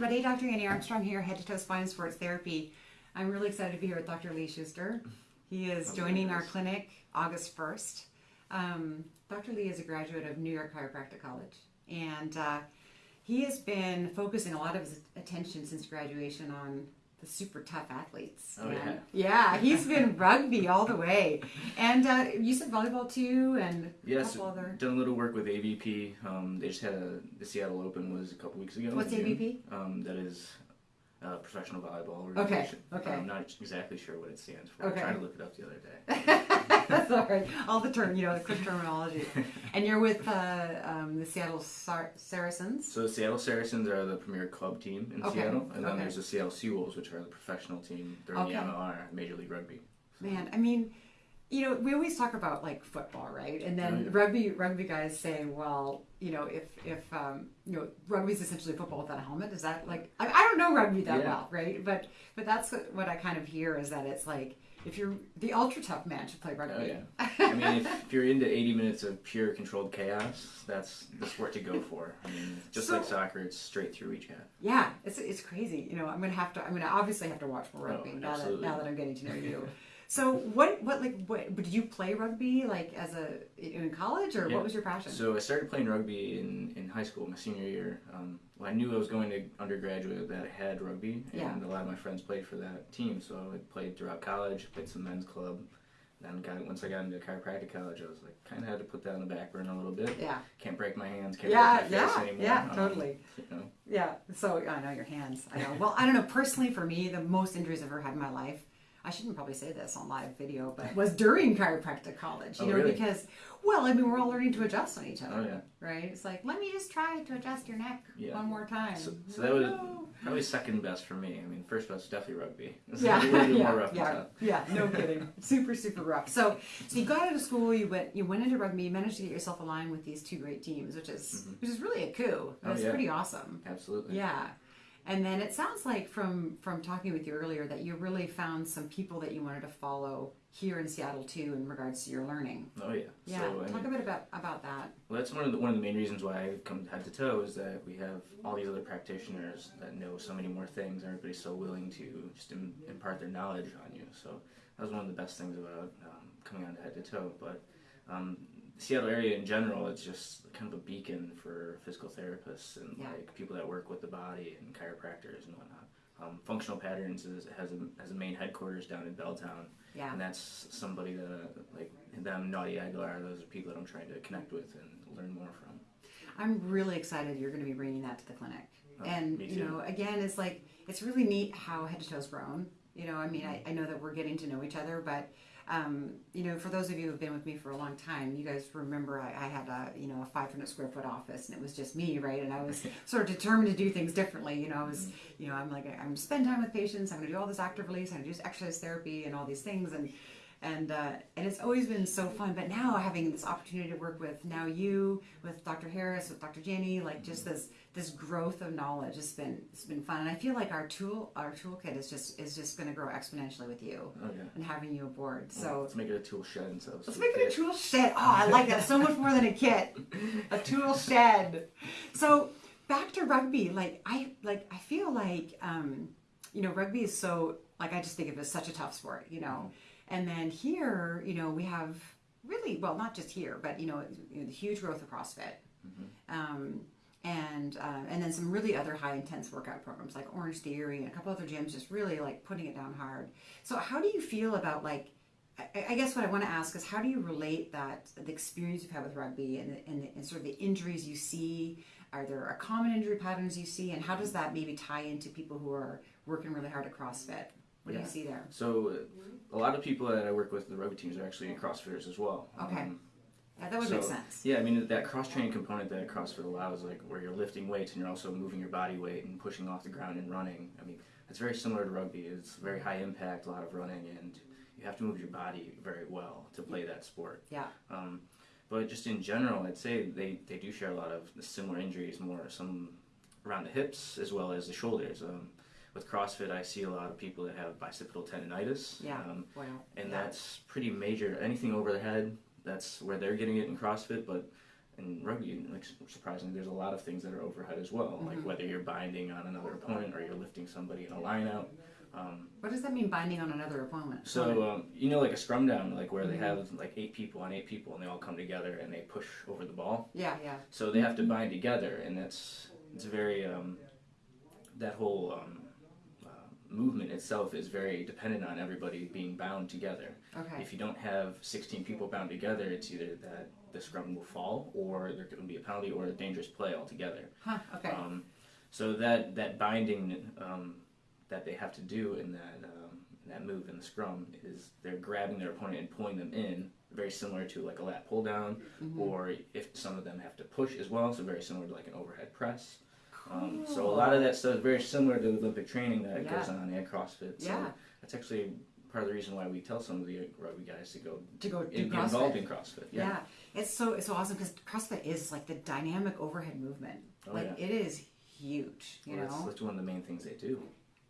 everybody. Dr. Annie Armstrong here, head to toe spine and sports therapy. I'm really excited to be here with Dr. Lee Schuster. He is joining our clinic August 1st. Um, Dr. Lee is a graduate of New York Chiropractic College, and uh, he has been focusing a lot of his attention since graduation on the super tough athletes. Oh, yeah. yeah, he's been rugby all the way. And uh, you said volleyball too, and a Yes, couple other. done a little work with AVP. Um, they just had a, the Seattle Open was a couple weeks ago. What's. AVP? Um, that is uh, professional volleyball Okay, organization. okay. I'm not exactly sure what it stands for. Okay. I tried to look it up the other day. That's all right. All the term, you know, the quick terminology. And you're with uh, um, the Seattle Sar- Saracens. So the Seattle Saracens are the premier club team in Okay, Seattle, and then okay. there's the Seattle Seawolves, which are the professional team. They're in Okay. the MLR, Major League Rugby. Man, I mean, you know, we always talk about like football, right? And then Oh, rugby, rugby guys say, well, you know, if if um, you know, rugby is essentially football without a helmet. Is that like I, I don't know rugby that Yeah. well, right? But but that's what I kind of hear is that it's like if you're the ultra tough man should play rugby. Oh yeah. I mean, if, if you're into 80 minutes of pure controlled chaos, that's the sport to go for. I mean, just So- like soccer, it's straight through each half. Yeah, it's it's crazy. You know, I'm gonna have to. I'm gonna obviously have to watch more Oh, rugby now that now that I'm getting to know you. So what what like what did you play rugby like as a in college or Yeah. what was your passion? So I started playing rugby in, in high school, my senior year. Um, well, I knew I was going to undergraduate that had rugby, and Yeah. a lot of my friends played for that team. So I played throughout college, played some men's club. Then got once I got into chiropractic college, I was like, kind of had to put that on the back burner a little bit. yeah, Can't break my hands, can't yeah, break my face yeah, anymore. yeah, Um, totally. you know, Yeah. So I know your hands. I know. Well, I don't know. Personally, for me, the most injuries I've ever had in my life. I shouldn't probably say this on live video, but was during chiropractic college. You Oh, know, really? because well, I mean, we're all learning to adjust on each other, Oh, yeah. right? It's like let me just try to adjust your neck Yeah. one more time. So, so that was no. probably second best for me. I mean, first best definitely rugby. It's yeah, a little bit yeah, more rough yeah, yeah, no kidding. super, super rough. So, so you got out of school, you went, you went into rugby, you managed to get yourself aligned with these two great teams, which is, mm-hmm. which is really a coup. Oh, It's yeah. pretty awesome. Absolutely. Yeah. And then it sounds like from from talking with you earlier that you really found some people that you wanted to follow here in Seattle too in regards to your learning. Oh yeah. Yeah. So, I Talk mean, a bit about about that. Well, that's one of the one of the main reasons why I come head to toe is that we have all these other practitioners that know so many more things. and Everybody's so willing to just Im- impart their knowledge on you. So that was one of the best things about um, coming on to head to toe. But um, the Seattle area in general, it's just kind of a beacon for physical therapists and Yeah. like people that work with the body and chiropractors and whatnot. Um, Functional Patterns is, has a has a main headquarters down in Belltown, Yeah. and that's somebody that uh, like them Naudi Aguilar. Those are people that I'm trying to connect with and learn more from. I'm really excited you're going to be bringing that to the clinic. Oh, and you know, again, it's like it's really neat how Head to Toe's grown. You know, I mean, I, I know that we're getting to know each other, but um, you know, for those of you who've been with me for a long time, you guys remember I, I had a you know a 500 square foot office, and it was just me, right? And I was sort of determined to do things differently. You know, I was, you know, I'm like I'm spend time with patients. I'm going to do all this active release. I'm going to do exercise therapy and all these things, and and uh, and it's always been so fun. But now having this opportunity to work with now you, with Dr. Harris, with Dr. Jenny, like just this this growth of knowledge has been it's been fun. And I feel like our tool our toolkit is just is just going to grow exponentially with you Oh yeah. and having you aboard. Well, So let's make it a tool shed instead of let's make it a tool shed. Oh, I like that so much more than a kit. A tool shed. So back to rugby. Like I like I feel like um, you know rugby is so like I just think of it as such a tough sport. You know, and then here you know we have really well not just here but you know, you know the huge growth of CrossFit. Um, and uh, and then some really other high intense workout programs like Orange Theory and a couple other gyms just really like putting it down hard. So how do you feel about like I, I guess what I want to ask is how do you relate that the experience you've had with rugby and, and, and sort of the injuries you see? Are there a common injury patterns you see, and how does that maybe tie into people who are working really hard at CrossFit? What do you see there? So a lot of people that I work with, the rugby teams, are actually CrossFitters as well. Okay. Um, Yeah, that would so, make sense. Yeah, I mean that cross training component that CrossFit allows, like where you're lifting weights and you're also moving your body weight and pushing off the ground and running. I mean, it's very similar to rugby. It's very high impact, a lot of running, and you have to move your body very well to play that sport. Yeah. Um, but just in general, I'd say they, they do share a lot of similar injuries, more some around the hips as well as the shoulders. Um, with CrossFit, I see a lot of people that have bicipital tendonitis. Yeah. Um, Wow. and yeah. that's pretty major. Anything over the head, that's where they're getting it in CrossFit. But in rugby, like surprisingly, there's a lot of things that are overhead as well. Like whether you're binding on another opponent or you're lifting somebody in a line out. Um, What does that mean, binding on another opponent? so um, you know, like a scrum down, like where they have like eight people on eight people, and they all come together and they push over the ball. yeah, yeah, So they have to bind together, and that's it's very um, that whole um, movement itself is very dependent on everybody being bound together. okay, If you don't have 16 people bound together, it's either that the scrum will fall, or there could be a penalty, or a dangerous play altogether. huh, okay, Um, so that that binding um, that they have to do in that um, in that move in the scrum is they're grabbing their opponent and pulling them in, very similar to like a lat pull down, Mm-hmm. or if some of them have to push as well, so very similar to like an overhead press. Um, so a lot of that stuff is very similar to the Olympic training that Yeah. goes on at CrossFit. So Yeah. that's actually part of the reason why we tell some of the rugby guys to go to go do get CrossFit. involved in CrossFit. Yeah. it's so it's so awesome because CrossFit is like the dynamic overhead movement. Oh, like yeah. it is huge, you Well, know. that's, that's one of the main things they do.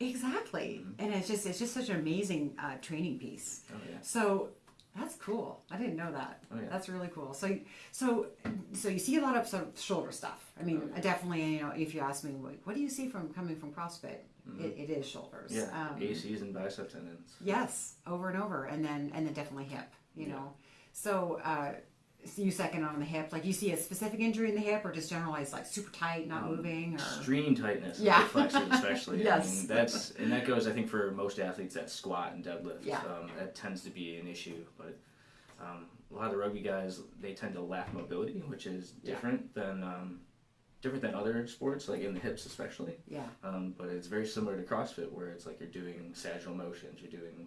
Exactly, and it's just it's just such an amazing uh, training piece. Oh yeah. So that's cool. I didn't know that. Oh, yeah. That's really cool. So so so you see a lot of sort of shoulder stuff. I mean, Oh, I definitely you know if you ask me like, what do you see from coming from CrossFit, it, it is shoulders. Mm-hmm. Yeah. Um, ACs and bicep tendons. Yes, over and over, and then and then definitely hip. You Yeah. know, so. Uh, you second on the hip, like you see a specific injury in the hip, or just generalized like super tight, not Um, moving, or Extreme tightness, Yeah. yeah. flexors especially. Yes. I mean, that's and that goes. I think for most athletes, that squat and deadlift. Yeah. Um, that tends to be an issue, but um, a lot of the rugby guys they tend to lack mobility, which is Yeah. different than um, different than other sports, like in the hips especially. yeah, Um, but it's very similar to CrossFit, where it's like you're doing sagittal motions, you're doing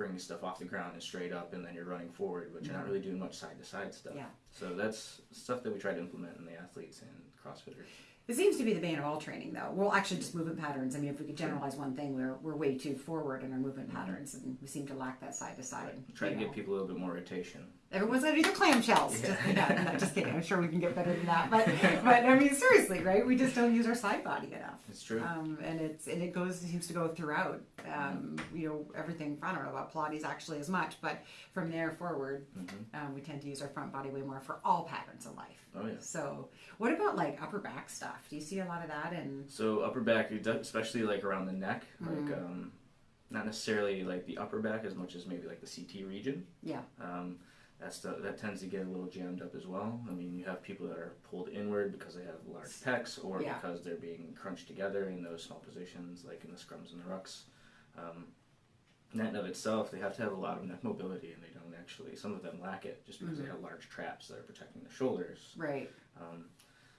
bringing stuff off the ground and straight up, and then you're running forward, but you're not really doing much side to side stuff. Yeah. So that's stuff that we try to implement in the athletes and CrossFitters. It seems to be the bane of all training, though. Well, actually, just movement patterns. I mean, if we could generalize one thing, we're, we're way too forward in our movement mm-hmm. patterns, and we seem to lack that side to side. Try to know. give people a little bit more rotation. Everyone's gonna do their clamshells. Just, no, no, just kidding. I'm sure we can get better than that. But, but I mean, seriously, right? We just don't use our side body enough. It's true. Um, and it's and it goes seems to go throughout. Um, you know everything. I don't know about Pilates actually as much, but from there forward, um, we tend to use our front body way more for all patterns of life. Oh yeah. So, what about like upper back stuff? Do you see a lot of that? And So upper back, especially like around the neck, Mm-hmm. like um, not necessarily like the upper back as much as maybe like the CT region. yeah, Um, that's the, that tends to get a little jammed up as well. I mean, you have people that are pulled inward because they have large pecs, or Yeah. because they're being crunched together in those small positions, like in the scrums and the rucks. Um, in that and of itself, they have to have a lot of neck mobility, and they don't actually. Some of them lack it just because Mm-hmm. they have large traps that are protecting the shoulders. right. Um,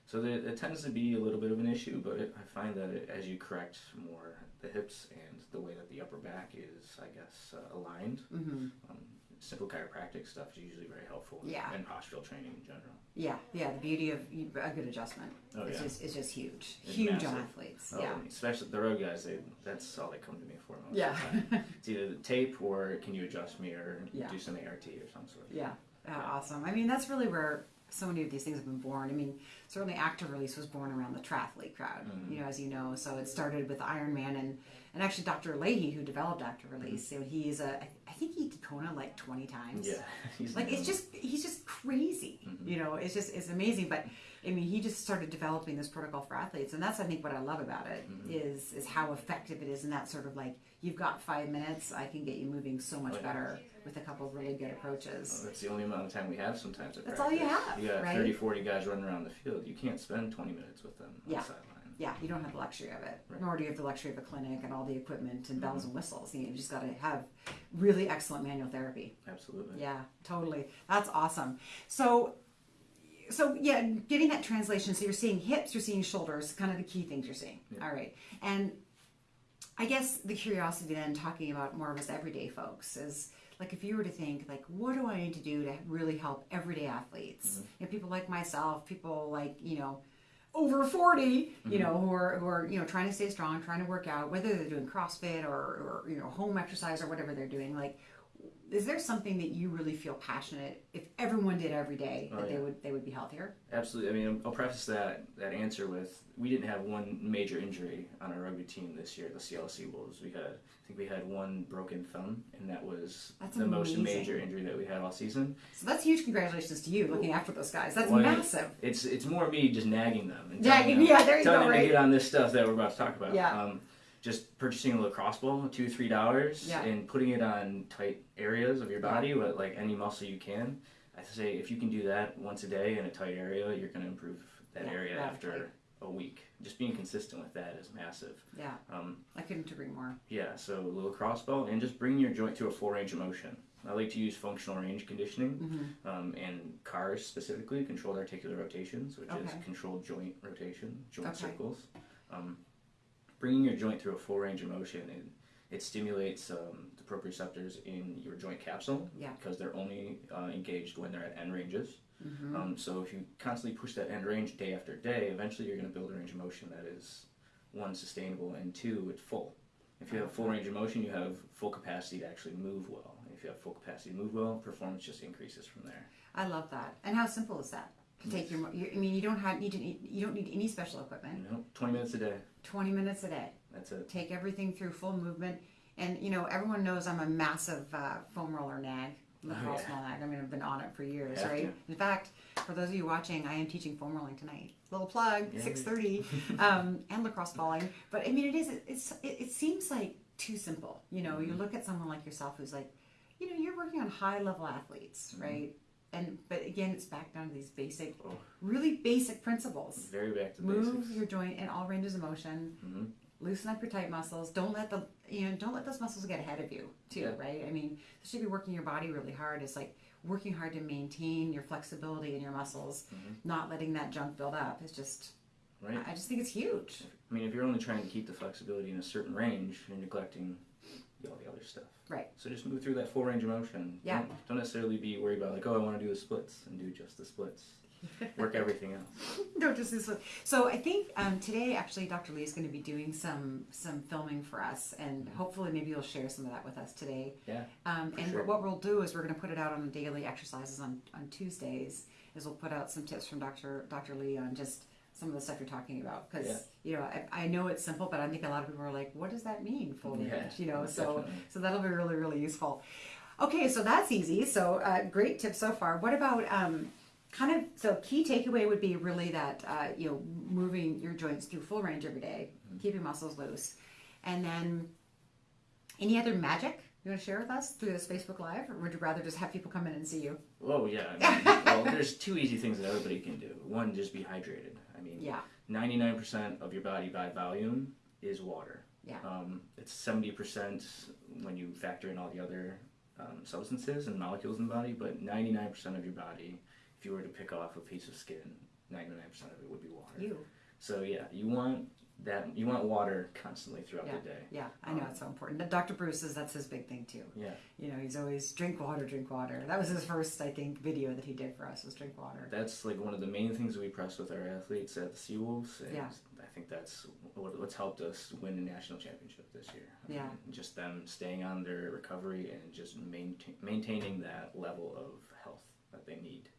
so there, it tends to be a little bit of an issue, but it, I find that it, as you correct more the hips and the way that the upper back is, I guess, uh, aligned, Mm-hmm. um, simple chiropractic stuff is usually very helpful. Yeah. And postural training in general. Yeah, yeah. The beauty of a good adjustment Oh, is yeah. just is just huge, It's huge massive. on athletes. Oh, yeah, Especially the road guys, they, that's all they come to me for most yeah, of the time. It's either the tape or can you adjust me or Yeah. do some ART or some sort. yeah. Uh, awesome. I mean, that's really where so many of these things have been born. I mean, certainly active release was born around the triathlete crowd, Mm-hmm. you know, as you know. So it started with Ironman and and actually Dr. Leahy, who developed active release, so he's a I think he did Kona like twenty times. Mm-hmm. Yeah. Like it's just he's just crazy you know it's just it's amazing but i mean he just started developing this protocol for athletes and that's i think what i love about it is is how effective it is in that sort of like you've got five minutes i can get you moving so much better with a couple of really good approaches That's the only amount of time we have sometimes. At That's all you have, You got right? 30, 40 guys running around the field. You can't spend 20 minutes with them on Yeah. the sideline. yeah you don't have the luxury of it Right. nor do you have the luxury of a clinic and all the equipment and bells Mm-hmm. and whistles you, know, you just got to have really excellent manual therapy Absolutely. Yeah, totally. That's awesome. So, so yeah, getting that translation. So you're seeing hips, you're seeing shoulders, kind of the key things you're seeing. Yeah. All right, and I guess the curiosity then, talking about more of us everyday folks, is like if you were to think like, what do I need to do to really help everyday athletes? Mm-hmm. You know, people like myself, people like you know. Over forty, you mm-hmm. know, who are who are you know trying to stay strong, trying to work out, whether they're doing CrossFit or, or you know home exercise or whatever they're doing. Like, is there something that you really feel passionate if everyone did every day that Oh, they would they would be healthier? Absolutely. I mean, I'll preface that that answer with we didn't have one major injury on our rugby team this year, the CLC Wolves. We had, I think we had one broken thumb, and that was That's the most major injury that we had all season. So that's huge congratulations to you looking after those guys. That's Well, massive. It's it's more me just nagging them and Nagging- them, yeah, there you telling go, them right? to get on this stuff that we're about to talk about. Yeah. Um, just purchasing a lacrosse ball, two three dollars, Yeah. and putting it on tight areas of your body, with like any muscle you can. I say if you can do that once a day in a tight area, you're going to improve that Yeah, area radically. after a week. Just being consistent with that is massive. Yeah, Um, I couldn't agree more. yeah, so a lacrosse ball and just bring your joint to a full range of motion. I like to use functional range conditioning Mm-hmm. um, and CARs specifically, controlled articular rotations, which Okay. is controlled joint rotation, joint Okay. circles. Um, bringing your joint through a full range of motion, it, it stimulates um, the proprioceptors in your joint capsule Yeah. because they're only uh, engaged when they're at end ranges. Mm-hmm. Um, so if you constantly push that end range day after day, eventually you're going to build a range of motion that is one sustainable and two it's full. If you have full range of motion, you have full capacity to actually move well. If you have full capacity to move well, performance just increases from there. I love that. And how simple is that? Take your, mo- you, I mean, you don't have need to you don't need any special equipment. Know, 20 minutes a day. Twenty minutes a day. That's it. Take everything through full movement. And you know, everyone knows I'm a massive uh, foam roller nag, lacrosse yeah. ball nag. I mean, I've been on it for years, Have right? to. In fact, for those of you watching, I am teaching foam rolling tonight. Little plug, Yay. six thirty, um, and lacrosse balling. But I mean, it is. It's. It, it seems like too simple. You know, Mm-hmm. you look at someone like yourself who's like, you know, you're working on high level athletes, Mm-hmm. right? And but again, it's back down to these basic, really basic principles. Very back to Move basics. your joint in all ranges of motion. Mhm. Loosen up your tight muscles. Don't let the you know don't let those muscles get ahead of you too. Yeah. Right? I mean, especially should you're working your body really hard, it's like working hard to maintain your flexibility in your muscles, not letting that junk build up. It's just Right? I just think it's huge. I mean, if you're only trying to keep the flexibility in a certain range, you're neglecting all the other stuff. Right. So just move through that full range of motion. Yeah. Don't, don't necessarily be worried about like, oh, I want to do the splits and do just the splits. Work everything else. no, just this one. So I think um, today, actually, Dr. Lee is going to be doing some some filming for us, and hopefully, maybe you'll share some of that with us today. Yeah. Um, and sure. what we'll do is we're going to put it out on the daily exercises on, on Tuesdays. Is we'll put out some tips from Dr. Dr. Lee on just some of the stuff you're talking about because Yeah. you know I, I know it's simple, but I think a lot of people are like, what does that mean, full Yeah, range? You know, so definitely. so that'll be really really useful. Okay, so that's easy. So uh, great tips so far. What about um, kind of so key takeaway would be really that uh, you know moving your joints through full range every day, Mm-hmm. keeping muscles loose, and then any other magic you want to share with us through this Facebook Live, or would you rather just have people come in and see you? Oh yeah. I mean, well, there's two easy things that everybody can do. One, just be hydrated. I mean, Yeah, 99% of your body by volume is water. Yeah. Um, it's 70% when you factor in all the other um, substances and molecules in the body, but 99% of your body, if you were to pick off a piece of skin, 99% of it would be water. you. So yeah, you want that. You want water constantly throughout the day. Yeah, I know it's so um, important. Dr. Bruce says that's his big thing too. Yeah. You know, he's always drink water, drink water. That was his first, I think, video that he did for us was drink water. That's like one of the main things we press with our athletes at the Seawolves, and Yeah. I think that's what, what's helped us win the national championship this year. Yeah. mean, just them staying on their recovery and just maintain, maintaining that level of health that they need.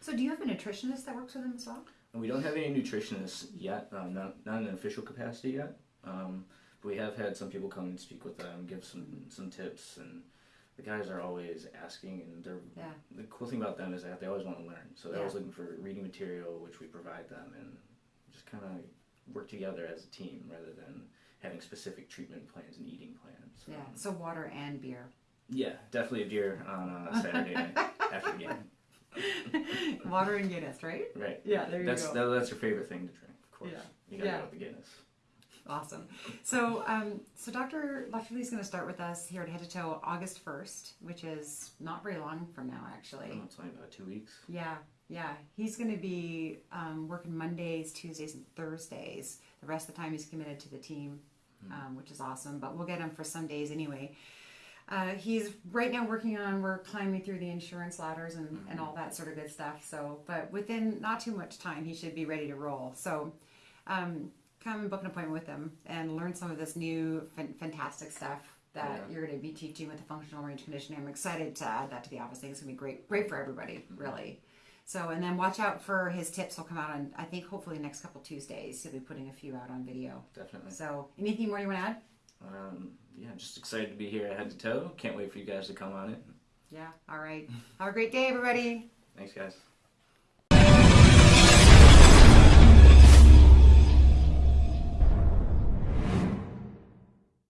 So, do you have a nutritionist that works with them as well? We don't have any nutritionists yet, um, not, not in an official capacity yet. Um, but we have had some people come and speak with them, give some some tips, and the guys are always asking. And they're Yeah. the cool thing about them is that they always want to learn. So they're Yeah. always looking for reading material, which we provide them, and just kind of work together as a team rather than having specific treatment plans and eating plans. Yeah. Um, So, water and beer. yeah, definitely a beer on a Saturday night after the game. Water and Guinness, right? Right. Yeah, there you That's go. that, that's your favorite thing to drink, of course. Yeah. You gotta Yeah. go with the Guinness. Awesome. So, um, so Dr. Dr. is going to start with us here at Head to Toe August 1st, which is not very long from now, actually. Oh, it's only about two weeks. Yeah, yeah. He's going to be um, working Mondays, Tuesdays, and Thursdays. The rest of the time, he's committed to the team, um, which is awesome. But we'll get him for some days anyway. Uh, he's right now working on we're climbing through the insurance ladders and, and mm-hmm. all that sort of good stuff. So, but within not too much time, he should be ready to roll. So, um, come and book an appointment with him and learn some of this new fantastic stuff that yeah. you're going to be teaching with the functional range conditioning. I'm excited to add that to the office. I think it's going to be great, great for everybody, mm-hmm. really. So, and then watch out for his tips. Will come out on I think hopefully next couple Tuesdays. He'll be putting a few out on video. Definitely. So, anything more you want to add? Um, yeah, just excited to be here at Head to Toe. Can't wait for you guys to come on it. Yeah. All right. Have a great day, everybody. Thanks, guys.